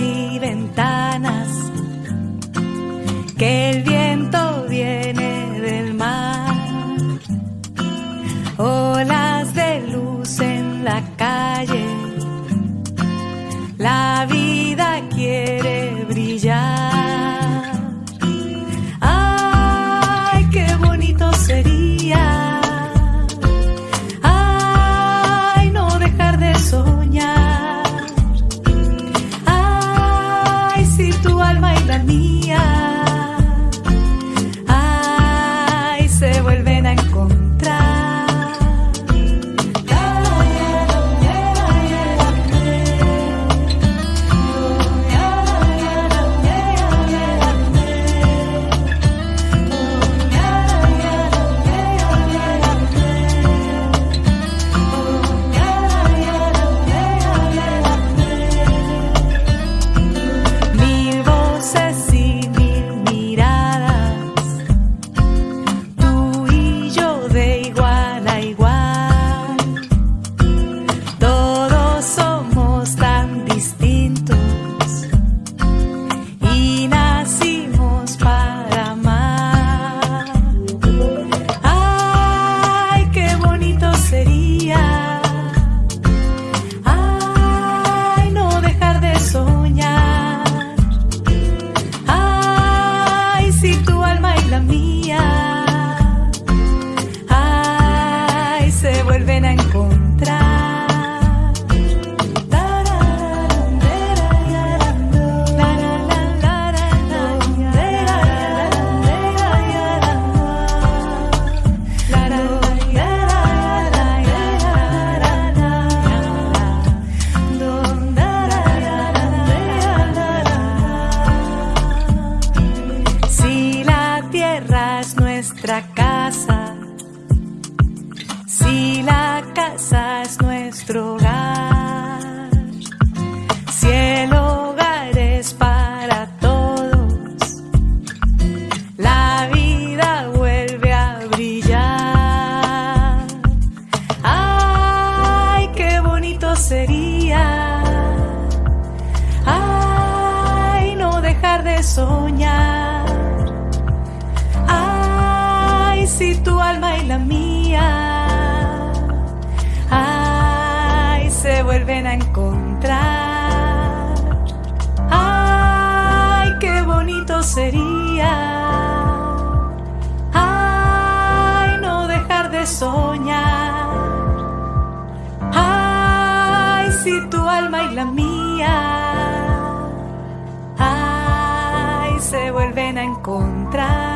y ventanas, que el viento viene del mar, olas de luz en la calle, tierra es nuestra casa, si la casa es nuestro hogar, si el hogar es para todos, la vida vuelve a brillar. Ay, qué bonito sería. Ay, no dejar de soñar. Si tu alma y la mía. Ay, se vuelven a encontrar. Ay, qué bonito sería. Ay, no dejar de soñar. Ay, si tu alma y la mía. Ay, se vuelven a encontrar.